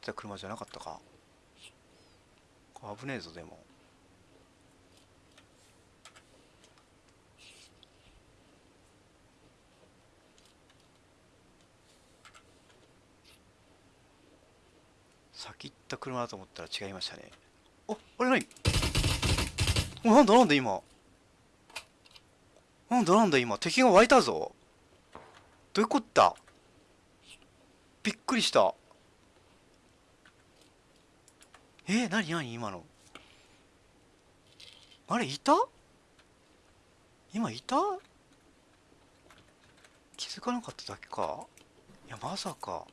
た車じゃなかったか。危ねえぞでも。先行った車だと思ったら違いましたね。おあれ何？おなんだなんだ今。なんだなんだ今。敵が湧いたぞ。どういうこった？びっくりした。えー、なになに今の？あれいた？今いた？気づかなかっただけか。いやまさか。